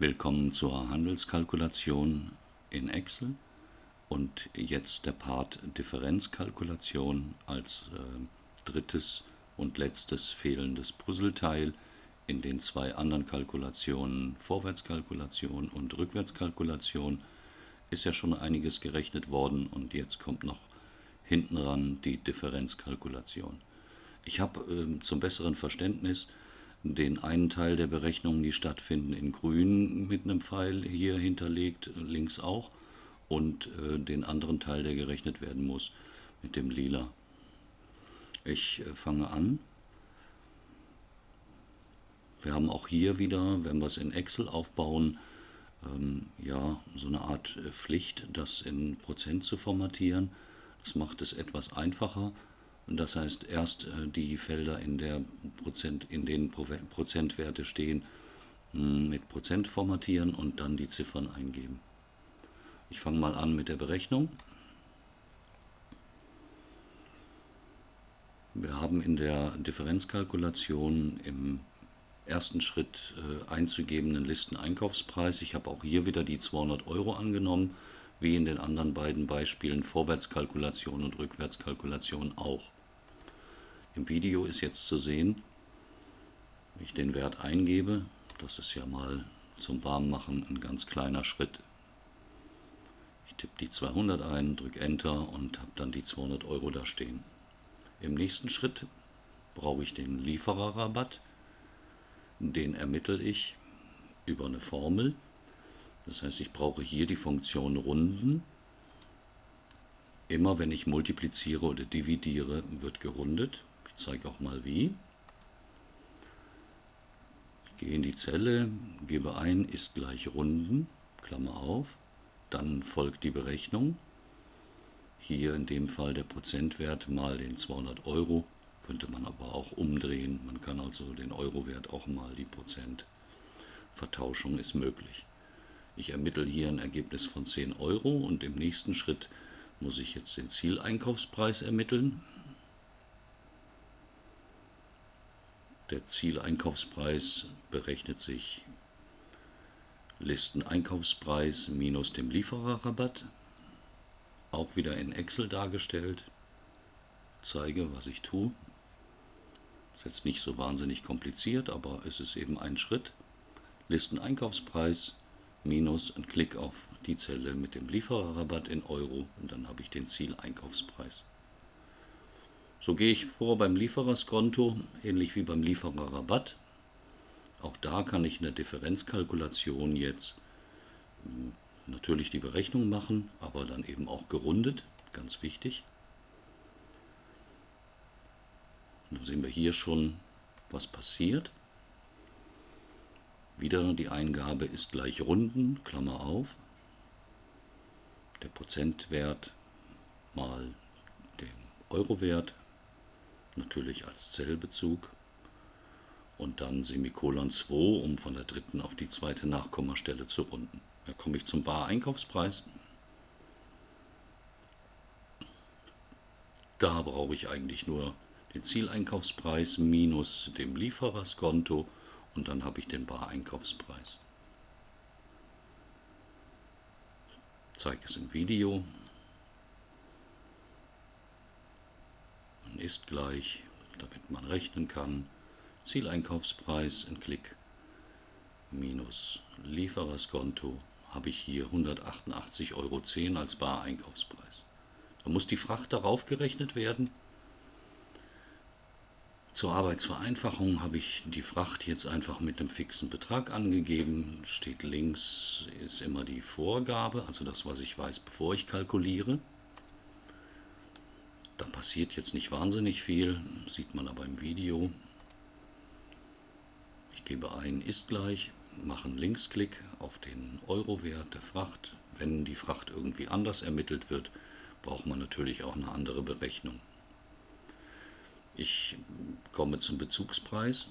Willkommen zur Handelskalkulation in Excel. Und jetzt der Part Differenzkalkulation als äh, drittes und letztes fehlendes Puzzleteil in den zwei anderen Kalkulationen. Vorwärtskalkulation und Rückwärtskalkulation. Ist ja schon einiges gerechnet worden und jetzt kommt noch hinten ran die Differenzkalkulation. Ich habe äh, zum besseren Verständnis den einen Teil der Berechnungen, die stattfinden, in grün mit einem Pfeil hier hinterlegt, links auch, und äh, den anderen Teil, der gerechnet werden muss, mit dem lila. Ich äh, fange an. Wir haben auch hier wieder, wenn wir es in Excel aufbauen, ähm, ja, so eine Art äh, Pflicht, das in Prozent zu formatieren. Das macht es etwas einfacher. Das heißt, erst äh, die Felder, in, der Prozent, in denen Prozentwerte stehen, hm, mit Prozent formatieren und dann die Ziffern eingeben. Ich fange mal an mit der Berechnung. Wir haben in der Differenzkalkulation im ersten Schritt äh, einzugebenden Listeneinkaufspreis. Ich habe auch hier wieder die 200 Euro angenommen, wie in den anderen beiden Beispielen Vorwärtskalkulation und Rückwärtskalkulation auch. Im Video ist jetzt zu sehen, wenn ich den Wert eingebe, das ist ja mal zum Warmmachen ein ganz kleiner Schritt. Ich tippe die 200 ein, drücke Enter und habe dann die 200 Euro da stehen. Im nächsten Schritt brauche ich den Liefererrabatt. Den ermittle ich über eine Formel. Das heißt, ich brauche hier die Funktion Runden. Immer wenn ich multipliziere oder dividiere, wird gerundet. Ich zeige auch mal wie. Ich gehe in die Zelle, gebe ein, ist gleich Runden, Klammer auf, dann folgt die Berechnung. Hier in dem Fall der Prozentwert mal den 200 Euro, könnte man aber auch umdrehen. Man kann also den Eurowert auch mal die Prozentvertauschung ist möglich. Ich ermittle hier ein Ergebnis von 10 Euro und im nächsten Schritt muss ich jetzt den Zieleinkaufspreis ermitteln. Der Zieleinkaufspreis berechnet sich Listeneinkaufspreis minus dem Liefererrabatt. Auch wieder in Excel dargestellt. Zeige, was ich tue. Ist jetzt nicht so wahnsinnig kompliziert, aber es ist eben ein Schritt. Listeneinkaufspreis minus ein Klick auf die Zelle mit dem Liefererrabatt in Euro und dann habe ich den Zieleinkaufspreis. So gehe ich vor beim Liefererskonto, ähnlich wie beim Liefererrabatt. Auch da kann ich in der Differenzkalkulation jetzt hm, natürlich die Berechnung machen, aber dann eben auch gerundet, ganz wichtig. Und dann sehen wir hier schon, was passiert. Wieder die Eingabe ist gleich Runden, Klammer auf. Der Prozentwert mal den Eurowert, natürlich als Zellbezug und dann Semikolon 2, um von der dritten auf die zweite Nachkommastelle zu runden. Da komme ich zum Bar-Einkaufspreis. Da brauche ich eigentlich nur den Zieleinkaufspreis minus dem Liefererskonto und dann habe ich den Bar-Einkaufspreis. Zeige es im Video. Ist gleich, damit man rechnen kann, Zieleinkaufspreis in Klick minus Liefererskonto habe ich hier 188,10 Euro als Bar-Einkaufspreis. Da muss die Fracht darauf gerechnet werden. Zur Arbeitsvereinfachung habe ich die Fracht jetzt einfach mit einem fixen Betrag angegeben. Steht links ist immer die Vorgabe, also das, was ich weiß, bevor ich kalkuliere. Da passiert jetzt nicht wahnsinnig viel, sieht man aber im Video. Ich gebe ein ist gleich, mache einen Linksklick auf den Eurowert der Fracht. Wenn die Fracht irgendwie anders ermittelt wird, braucht man natürlich auch eine andere Berechnung. Ich komme zum Bezugspreis.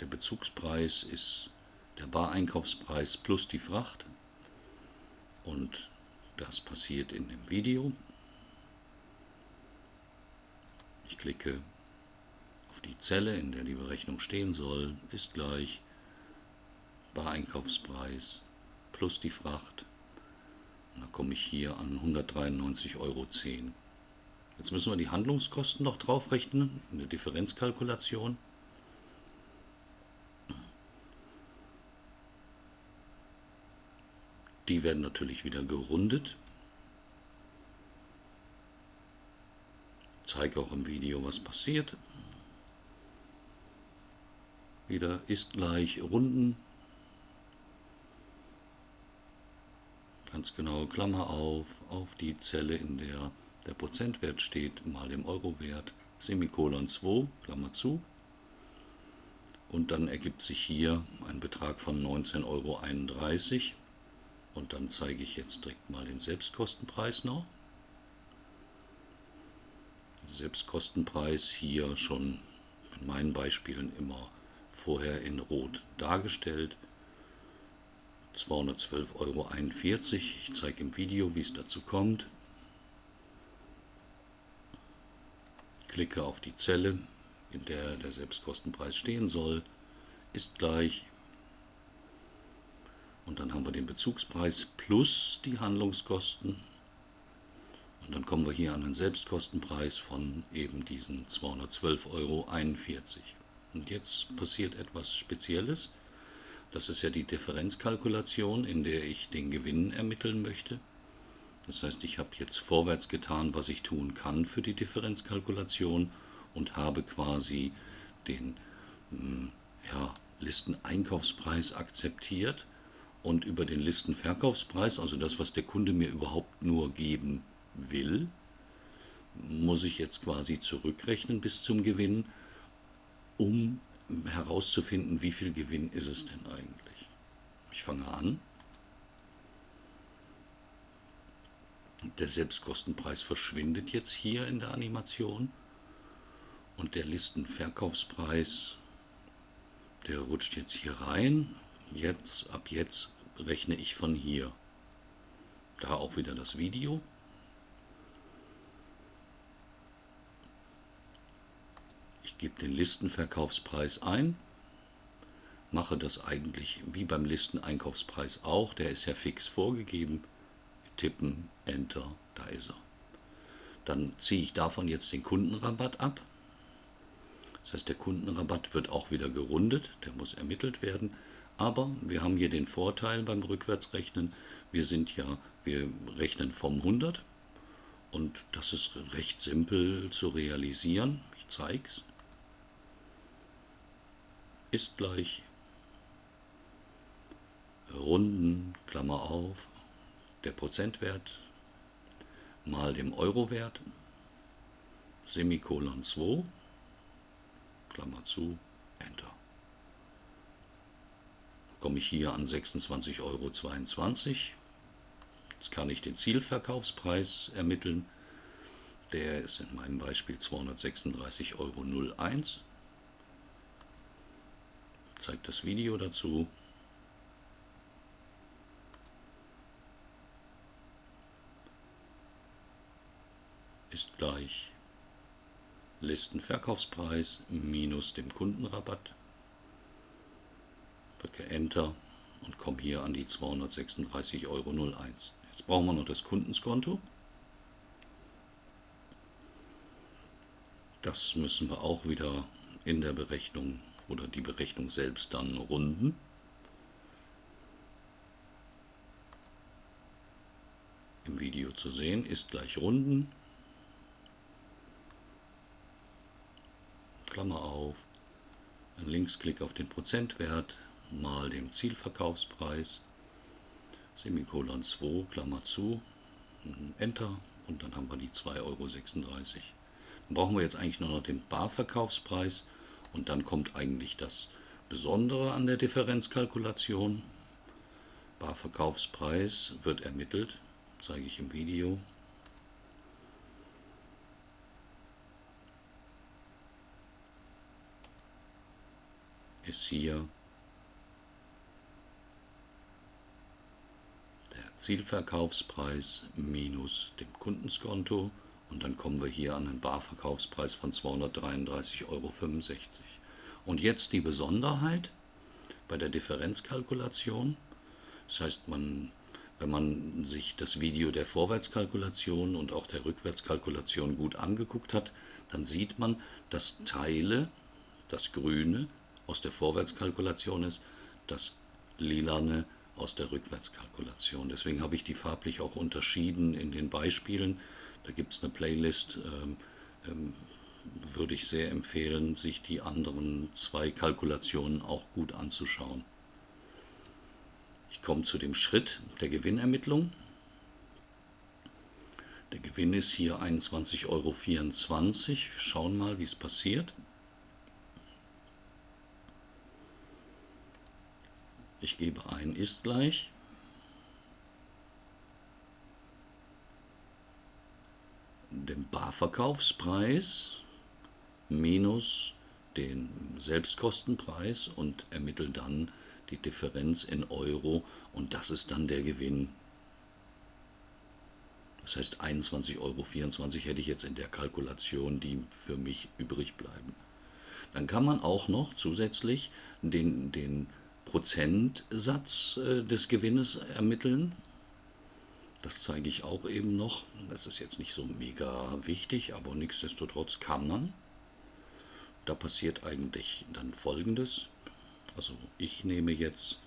Der Bezugspreis ist der Bareinkaufspreis plus die Fracht. Und das passiert in dem Video. Ich klicke die Zelle, in der die Berechnung stehen soll, ist gleich Bareinkaufspreis plus die Fracht. Und dann komme ich hier an 193,10 Euro. Jetzt müssen wir die Handlungskosten noch draufrechnen in der Differenzkalkulation. Die werden natürlich wieder gerundet. Ich zeige auch im Video, was passiert. Wieder ist gleich Runden. Ganz genau, Klammer auf, auf die Zelle, in der der Prozentwert steht, mal dem Eurowert, Semikolon 2, Klammer zu. Und dann ergibt sich hier ein Betrag von 19,31 Euro. Und dann zeige ich jetzt direkt mal den Selbstkostenpreis noch. Selbstkostenpreis hier schon in meinen Beispielen immer vorher in Rot dargestellt. 212,41 Euro. Ich zeige im Video, wie es dazu kommt. Klicke auf die Zelle, in der der Selbstkostenpreis stehen soll, ist gleich und dann haben wir den Bezugspreis plus die Handlungskosten. Und dann kommen wir hier an den Selbstkostenpreis von eben diesen 212,41 Euro. Und jetzt passiert etwas Spezielles. Das ist ja die Differenzkalkulation, in der ich den Gewinn ermitteln möchte. Das heißt, ich habe jetzt vorwärts getan, was ich tun kann für die Differenzkalkulation und habe quasi den hm, ja, Listeneinkaufspreis akzeptiert und über den Listenverkaufspreis, also das, was der Kunde mir überhaupt nur geben will, muss ich jetzt quasi zurückrechnen bis zum Gewinn, um herauszufinden, wie viel Gewinn ist es denn eigentlich. Ich fange an. Der Selbstkostenpreis verschwindet jetzt hier in der Animation und der Listenverkaufspreis, der rutscht jetzt hier rein. Jetzt, ab jetzt rechne ich von hier. Da auch wieder das Video. Ich gebe den Listenverkaufspreis ein, mache das eigentlich wie beim Listeneinkaufspreis auch, der ist ja fix vorgegeben. Tippen, Enter, da ist er. Dann ziehe ich davon jetzt den Kundenrabatt ab. Das heißt, der Kundenrabatt wird auch wieder gerundet, der muss ermittelt werden. Aber wir haben hier den Vorteil beim Rückwärtsrechnen, wir sind ja, wir rechnen vom 100 und das ist recht simpel zu realisieren. Ich zeige es. Ist gleich Runden, Klammer auf, der Prozentwert mal dem Eurowert, Semikolon 2, Klammer zu, Enter komme ich hier an 26,22 Euro. Jetzt kann ich den Zielverkaufspreis ermitteln. Der ist in meinem Beispiel 236,01 Euro. Zeigt das Video dazu. Ist gleich Listenverkaufspreis minus dem Kundenrabatt drücke Enter und komme hier an die 236,01 Euro. Jetzt brauchen wir noch das Kundenskonto. Das müssen wir auch wieder in der Berechnung oder die Berechnung selbst dann runden. Im Video zu sehen ist gleich runden. Klammer auf, Linksklick auf den Prozentwert, mal dem Zielverkaufspreis, Semikolon 2, Klammer zu, Enter und dann haben wir die 2,36 Euro. Dann brauchen wir jetzt eigentlich nur noch den Barverkaufspreis und dann kommt eigentlich das Besondere an der Differenzkalkulation. Barverkaufspreis wird ermittelt, zeige ich im Video. Ist hier Zielverkaufspreis minus dem Kundenskonto Und dann kommen wir hier an einen Barverkaufspreis von 233,65 Euro. Und jetzt die Besonderheit bei der Differenzkalkulation. Das heißt, man, wenn man sich das Video der Vorwärtskalkulation und auch der Rückwärtskalkulation gut angeguckt hat, dann sieht man, dass Teile, das Grüne aus der Vorwärtskalkulation ist, das Lilane aus der Rückwärtskalkulation. Deswegen habe ich die farblich auch unterschieden in den Beispielen. Da gibt es eine Playlist, ähm, ähm, würde ich sehr empfehlen, sich die anderen zwei Kalkulationen auch gut anzuschauen. Ich komme zu dem Schritt der Gewinnermittlung. Der Gewinn ist hier 21,24 Euro. Schauen mal, wie es passiert. Ich gebe ein ist gleich. dem Barverkaufspreis minus den Selbstkostenpreis und ermittle dann die Differenz in Euro und das ist dann der Gewinn. Das heißt 21,24 Euro hätte ich jetzt in der Kalkulation, die für mich übrig bleiben. Dann kann man auch noch zusätzlich den, den Prozentsatz äh, des Gewinnes ermitteln. Das zeige ich auch eben noch. Das ist jetzt nicht so mega wichtig, aber nichtsdestotrotz kann man. Da passiert eigentlich dann Folgendes. Also ich nehme jetzt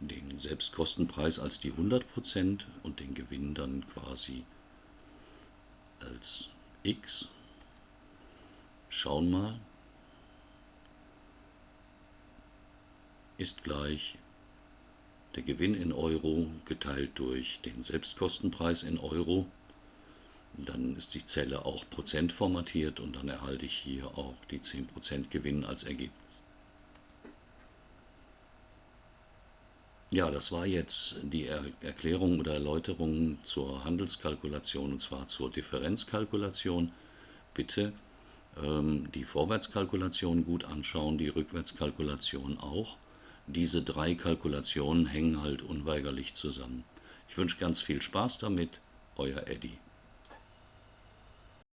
den Selbstkostenpreis als die 100% und den Gewinn dann quasi als x. Schauen mal. Ist gleich der Gewinn in Euro geteilt durch den Selbstkostenpreis in Euro. Dann ist die Zelle auch Prozent formatiert und dann erhalte ich hier auch die 10% Gewinn als Ergebnis. Ja, das war jetzt die er Erklärung oder Erläuterung zur Handelskalkulation und zwar zur Differenzkalkulation. Bitte ähm, die Vorwärtskalkulation gut anschauen, die Rückwärtskalkulation auch diese drei Kalkulationen hängen halt unweigerlich zusammen. Ich wünsche ganz viel Spaß damit, euer Eddie.